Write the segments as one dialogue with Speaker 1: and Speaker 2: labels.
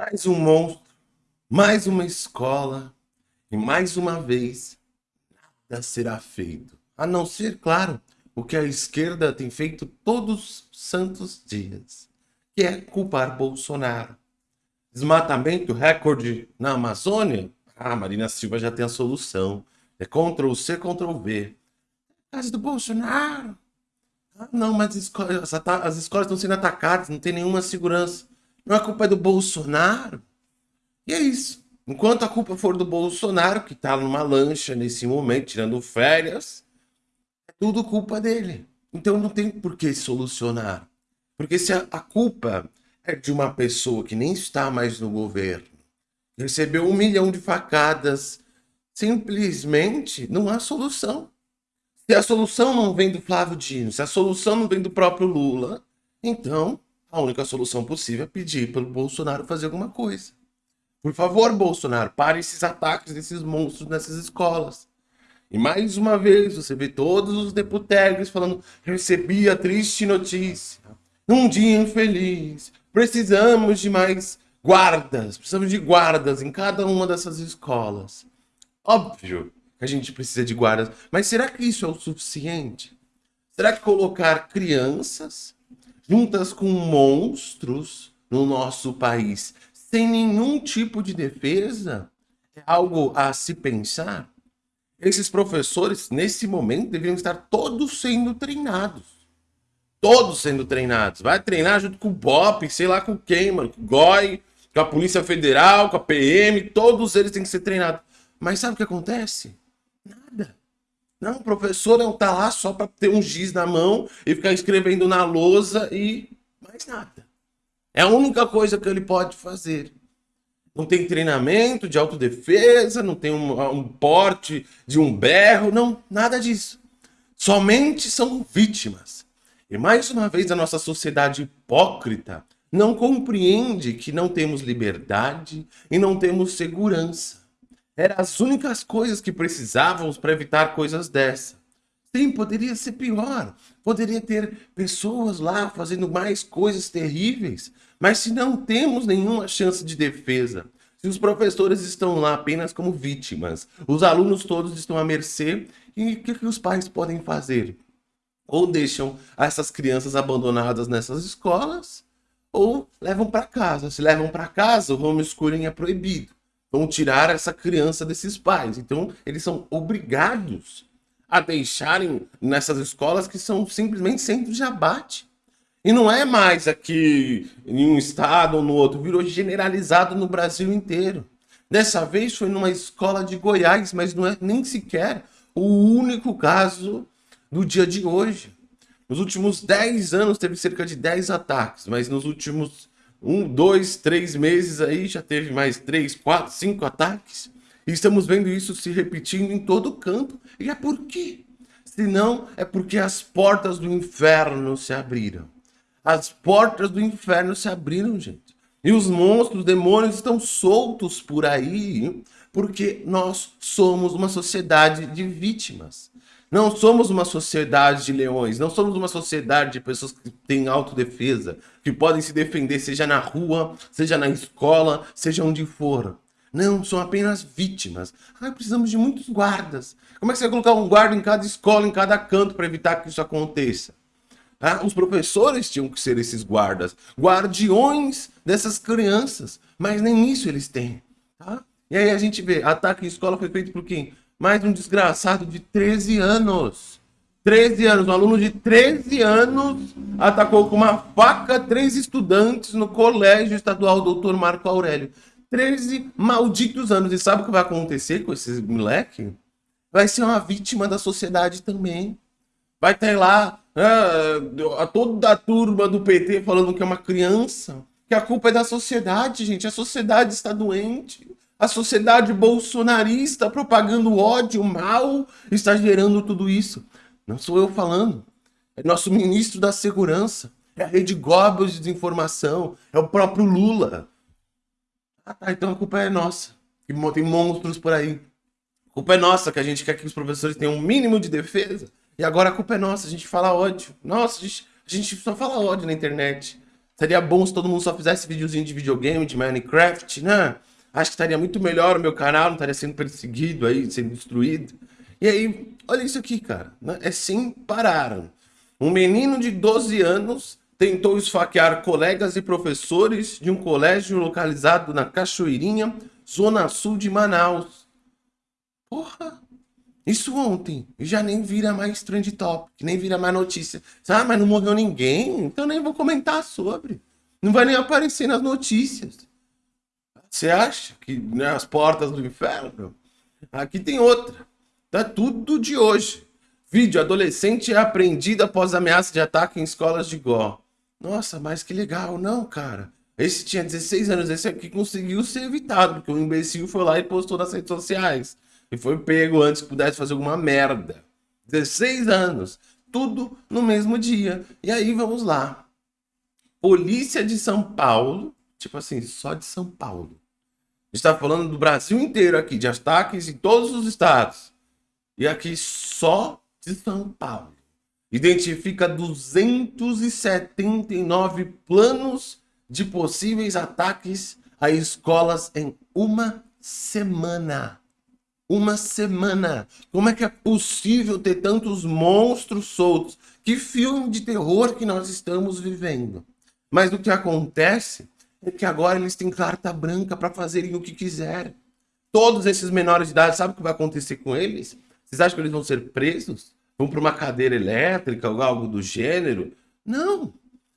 Speaker 1: Mais um monstro, mais uma escola, e mais uma vez, nada será feito. A não ser, claro, o que a esquerda tem feito todos os santos dias, que é culpar Bolsonaro. Desmatamento recorde na Amazônia? Ah, Marina Silva já tem a solução. É Ctrl-C, Ctrl-V. Casa do Bolsonaro. Ah, não, mas as escolas, as escolas estão sendo atacadas, não tem nenhuma segurança. Não é culpa do Bolsonaro. E é isso. Enquanto a culpa for do Bolsonaro, que está numa lancha nesse momento, tirando férias, é tudo culpa dele. Então não tem por que solucionar. Porque se a, a culpa é de uma pessoa que nem está mais no governo, recebeu um milhão de facadas, simplesmente não há solução. Se a solução não vem do Flávio Dino, se a solução não vem do próprio Lula, então a única solução possível é pedir pelo Bolsonaro fazer alguma coisa. Por favor, Bolsonaro, pare esses ataques desses monstros nessas escolas. E mais uma vez você vê todos os deputados falando recebi a triste notícia. Num dia infeliz, precisamos de mais guardas, precisamos de guardas em cada uma dessas escolas. Óbvio que a gente precisa de guardas, mas será que isso é o suficiente? Será que colocar crianças juntas com monstros no nosso país, sem nenhum tipo de defesa, é algo a se pensar. Esses professores, nesse momento, deveriam estar todos sendo treinados. Todos sendo treinados. Vai treinar junto com o BOP, sei lá com quem, mano. Com o GOI, com a Polícia Federal, com a PM, todos eles têm que ser treinados. Mas sabe o que acontece? Nada. Não, o professor não tá lá só para ter um giz na mão e ficar escrevendo na lousa e mais nada. É a única coisa que ele pode fazer. Não tem treinamento de autodefesa, não tem um, um porte de um berro, não, nada disso. Somente são vítimas. E mais uma vez a nossa sociedade hipócrita não compreende que não temos liberdade e não temos segurança. Eram as únicas coisas que precisávamos para evitar coisas dessa. Sim, poderia ser pior. Poderia ter pessoas lá fazendo mais coisas terríveis. Mas se não temos nenhuma chance de defesa, se os professores estão lá apenas como vítimas, os alunos todos estão à mercê, e o que, que os pais podem fazer? Ou deixam essas crianças abandonadas nessas escolas, ou levam para casa. Se levam para casa, o homeschooling é proibido vão tirar essa criança desses pais. Então, eles são obrigados a deixarem nessas escolas que são simplesmente centros de abate. E não é mais aqui em um estado ou no outro, virou generalizado no Brasil inteiro. Dessa vez foi numa escola de Goiás, mas não é nem sequer o único caso do dia de hoje. Nos últimos 10 anos teve cerca de 10 ataques, mas nos últimos um, dois, três meses aí, já teve mais três, quatro, cinco ataques. E estamos vendo isso se repetindo em todo o campo. E é por quê? Se não, é porque as portas do inferno se abriram. As portas do inferno se abriram, gente. E os monstros, os demônios estão soltos por aí, porque nós somos uma sociedade de vítimas. Não somos uma sociedade de leões, não somos uma sociedade de pessoas que têm autodefesa, que podem se defender seja na rua, seja na escola, seja onde for. Não, são apenas vítimas. Ah, precisamos de muitos guardas. Como é que você vai colocar um guarda em cada escola, em cada canto, para evitar que isso aconteça? Ah, os professores tinham que ser esses guardas, guardiões dessas crianças, mas nem isso eles têm. Tá? E aí a gente vê, ataque em escola foi feito por quem? Mais um desgraçado de 13 anos. 13 anos, um aluno de 13 anos atacou com uma faca três estudantes no colégio estadual Dr. Marco Aurélio. 13 malditos anos. E sabe o que vai acontecer com esses moleque? Vai ser uma vítima da sociedade também. Vai ter lá ah, a toda a turma do PT falando que é uma criança. Que a culpa é da sociedade, gente. A sociedade está doente. A sociedade bolsonarista propagando ódio, mal, está gerando tudo isso. Não sou eu falando. É nosso ministro da Segurança. É a Rede Goebbels de desinformação. É o próprio Lula. Ah, tá. Então a culpa é nossa. Tem monstros por aí. A culpa é nossa que a gente quer que os professores tenham um mínimo de defesa. E agora a culpa é nossa. A gente fala ódio. Nossa, a gente, a gente só fala ódio na internet. Seria bom se todo mundo só fizesse videozinho de videogame, de Minecraft, né? Acho que estaria muito melhor o meu canal, não estaria sendo perseguido aí, sendo destruído. E aí, olha isso aqui, cara. Né? É sem parar. Um menino de 12 anos tentou esfaquear colegas e professores de um colégio localizado na Cachoeirinha, zona sul de Manaus. Porra! Isso ontem. Já nem vira mais trend top, nem vira mais notícia. Ah, mas não morreu ninguém, então nem vou comentar sobre. Não vai nem aparecer nas notícias. Você acha que né, as portas do inferno? Aqui tem outra. Tá tudo de hoje. Vídeo: adolescente é apreendido após ameaça de ataque em escolas de Gó. Nossa, mas que legal, não, cara. Esse tinha 16 anos, esse aqui conseguiu ser evitado, porque o imbecil foi lá e postou nas redes sociais. E foi pego antes que pudesse fazer alguma merda. 16 anos. Tudo no mesmo dia. E aí vamos lá. Polícia de São Paulo. Tipo assim, só de São Paulo. A gente tá falando do Brasil inteiro aqui, de ataques em todos os estados. E aqui só de São Paulo. Identifica 279 planos de possíveis ataques a escolas em uma semana uma semana. Como é que é possível ter tantos monstros soltos? Que filme de terror que nós estamos vivendo. Mas o que acontece é que agora eles têm carta branca para fazerem o que quiserem. Todos esses menores de idade, sabe o que vai acontecer com eles? Vocês acham que eles vão ser presos? Vão para uma cadeira elétrica ou algo do gênero? Não.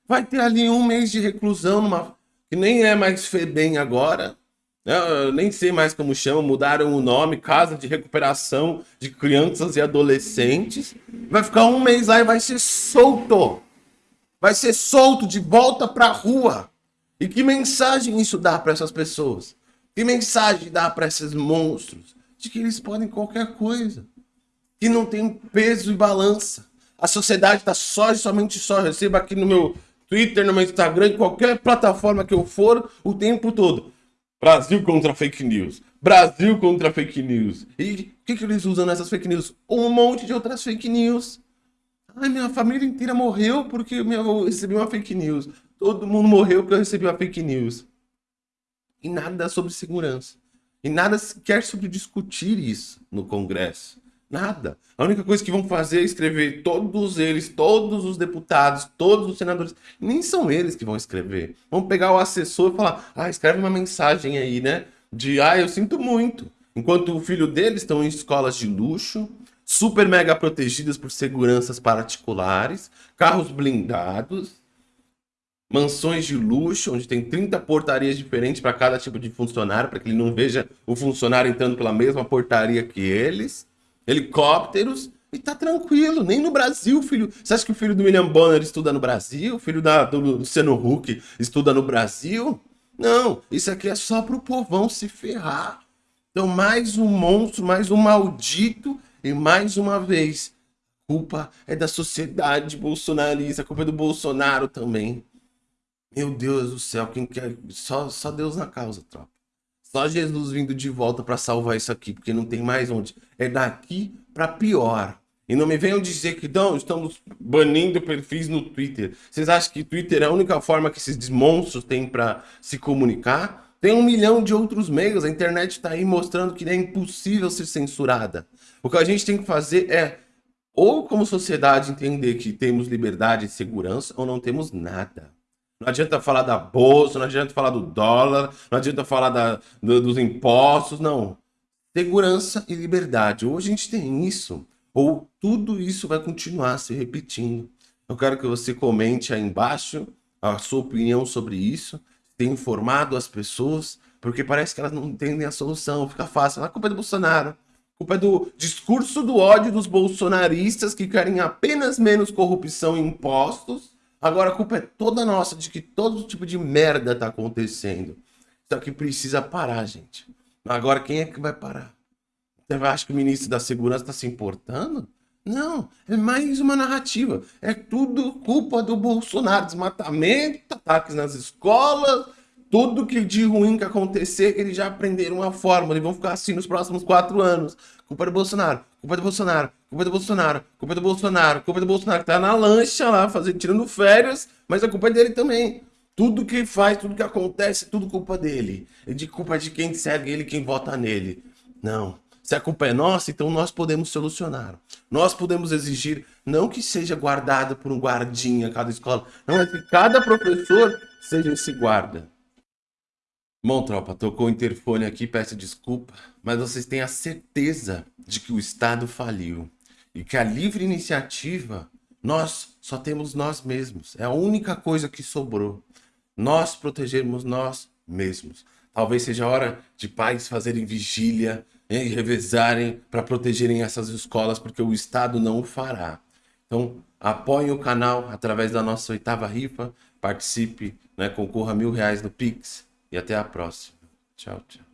Speaker 1: Vai ter ali um mês de reclusão, numa... que nem é mais FEBEM agora, eu nem sei mais como chama, mudaram o nome, Casa de Recuperação de Crianças e Adolescentes. Vai ficar um mês lá e vai ser solto. Vai ser solto de volta para a rua. E que mensagem isso dá para essas pessoas? Que mensagem dá para esses monstros? De que eles podem qualquer coisa. Que não tem peso e balança. A sociedade está só e somente só. Eu recebo aqui no meu Twitter, no meu Instagram, em qualquer plataforma que eu for, o tempo todo. Brasil contra fake news. Brasil contra fake news. E o que, que eles usam nessas fake news? Um monte de outras fake news. Ai, minha família inteira morreu porque eu recebi uma fake news. Todo mundo morreu porque eu recebi uma fake news. E nada sobre segurança. E nada sequer sobre discutir isso no Congresso. Nada. A única coisa que vão fazer é escrever todos eles, todos os deputados, todos os senadores. Nem são eles que vão escrever. Vão pegar o assessor e falar: ah, escreve uma mensagem aí, né? De ah, eu sinto muito. Enquanto o filho deles estão em escolas de luxo, super mega protegidas por seguranças particulares, carros blindados, mansões de luxo, onde tem 30 portarias diferentes para cada tipo de funcionário, para que ele não veja o funcionário entrando pela mesma portaria que eles helicópteros e tá tranquilo. Nem no Brasil, filho. Você acha que o filho do William Bonner estuda no Brasil? O filho da, do Luciano Huck estuda no Brasil? Não, isso aqui é só pro povão se ferrar. Então, mais um monstro, mais um maldito, e mais uma vez, culpa é da sociedade bolsonarista, culpa é do Bolsonaro também. Meu Deus do céu, quem quer. Só, só Deus na causa, tropa. Só Jesus vindo de volta para salvar isso aqui, porque não tem mais onde. É daqui para pior. E não me venham dizer que não, estamos banindo perfis no Twitter. Vocês acham que Twitter é a única forma que esses monstros têm para se comunicar? Tem um milhão de outros meios. A internet está aí mostrando que é impossível ser censurada. O que a gente tem que fazer é, ou como sociedade, entender que temos liberdade e segurança, ou não temos nada. Não adianta falar da bolsa, não adianta falar do dólar, não adianta falar da, do, dos impostos, não. Segurança e liberdade. Ou a gente tem isso, ou tudo isso vai continuar se repetindo. Eu quero que você comente aí embaixo a sua opinião sobre isso, tem informado as pessoas, porque parece que elas não entendem a solução, fica fácil. A culpa é do Bolsonaro, a culpa é do discurso do ódio dos bolsonaristas que querem apenas menos corrupção e impostos Agora a culpa é toda nossa de que todo tipo de merda tá acontecendo. Só que precisa parar, gente. Agora quem é que vai parar? Você acha que o ministro da Segurança está se importando? Não, é mais uma narrativa. É tudo culpa do Bolsonaro. Desmatamento, ataques nas escolas, tudo que de ruim que acontecer, eles já aprenderam uma fórmula e vão ficar assim nos próximos quatro anos. Culpa do Bolsonaro, culpa do Bolsonaro, culpa do Bolsonaro, culpa do Bolsonaro, culpa do Bolsonaro, que tá na lancha lá, fazendo, tirando férias, mas a culpa é dele também. tudo que faz, tudo que acontece, tudo culpa dele. É de culpa de quem segue ele, quem vota nele. Não. Se a culpa é nossa, então nós podemos solucionar. Nós podemos exigir, não que seja guardado por um guardinha cada escola, não é que cada professor seja esse guarda. Bom, tropa, tocou o interfone aqui, peço desculpa, mas vocês têm a certeza de que o Estado faliu e que a livre iniciativa, nós só temos nós mesmos. É a única coisa que sobrou. Nós protegermos nós mesmos. Talvez seja hora de pais fazerem vigília e revezarem para protegerem essas escolas, porque o Estado não o fará. Então, apoie o canal através da nossa oitava rifa, participe, né, concorra a mil reais no Pix e até a próxima. Tchau, tchau.